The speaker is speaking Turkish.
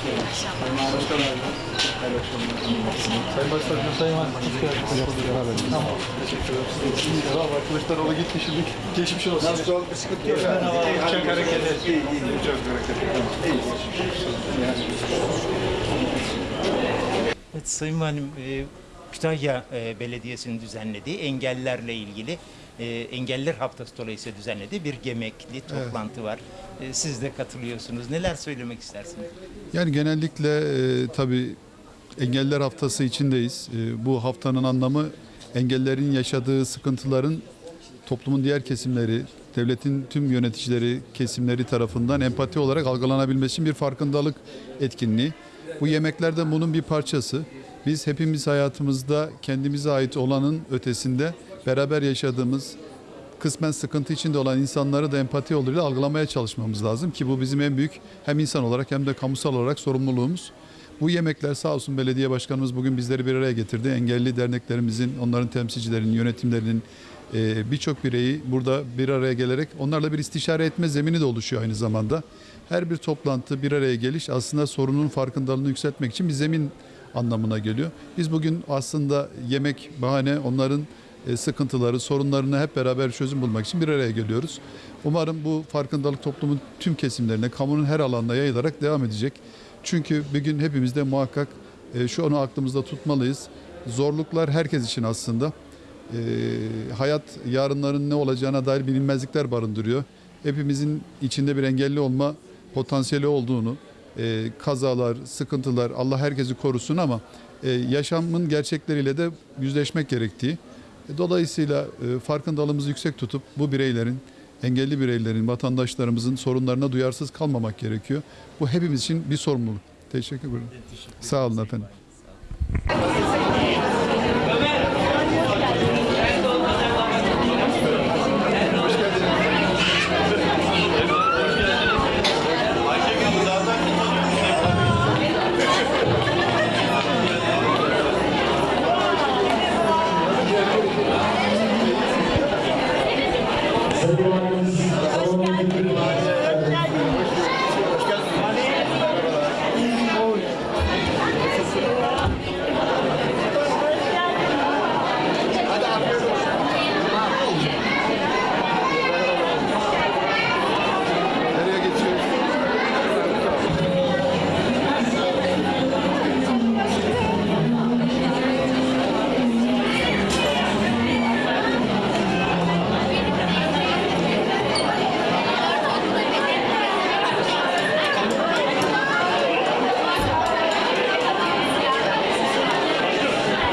Sayın Başbakanım, Sayın Valim, hoş geldiniz. Tamam, teşekkür ederim. Merhaba, Kılıçdaroğlu gitti şimdi. Geçmiş olsun. Nasıl oldu? Bir sıkıntı yok. Çok hareketli. İyi, iyi. Çok hareketli. Evet Sayın Valim, e, Kütahya e, Belediyesi'nin düzenlediği engellerle ilgili e, Engeller Haftası dolayısıyla düzenlediği bir gemekli toplantı var. E, Siz de katılıyorsunuz. Neler söylemek istersiniz? Yani genellikle e, tabii engeller haftası içindeyiz. E, bu haftanın anlamı engellerin yaşadığı sıkıntıların toplumun diğer kesimleri, devletin tüm yöneticileri, kesimleri tarafından empati olarak algılanabilmesi için bir farkındalık etkinliği. Bu yemekler de bunun bir parçası. Biz hepimiz hayatımızda kendimize ait olanın ötesinde beraber yaşadığımız kısmen sıkıntı içinde olan insanları da empati yoluyla algılamaya çalışmamız lazım ki bu bizim en büyük hem insan olarak hem de kamusal olarak sorumluluğumuz. Bu yemekler sağ olsun belediye başkanımız bugün bizleri bir araya getirdi. Engelli derneklerimizin, onların temsilcilerinin, yönetimlerinin e, birçok bireyi burada bir araya gelerek onlarla bir istişare etme zemini de oluşuyor aynı zamanda. Her bir toplantı, bir araya geliş aslında sorunun farkındalığını yükseltmek için bir zemin anlamına geliyor. Biz bugün aslında yemek bahane onların e, sıkıntıları, sorunlarını hep beraber çözüm bulmak için bir araya geliyoruz. Umarım bu farkındalık toplumun tüm kesimlerine, kamunun her alanına yayılarak devam edecek. Çünkü bir gün hepimiz de muhakkak e, şu onu aklımızda tutmalıyız. Zorluklar herkes için aslında. E, hayat yarınların ne olacağına dair bilinmezlikler barındırıyor. Hepimizin içinde bir engelli olma potansiyeli olduğunu, e, kazalar, sıkıntılar Allah herkesi korusun ama e, yaşamın gerçekleriyle de yüzleşmek gerektiği. E, Dolayısıyla e, farkındalığımızı yüksek tutup bu bireylerin, engelli bireylerin, vatandaşlarımızın sorunlarına duyarsız kalmamak gerekiyor. Bu hepimiz için bir sorumluluk. Teşekkür ederim. Sağ olun efendim.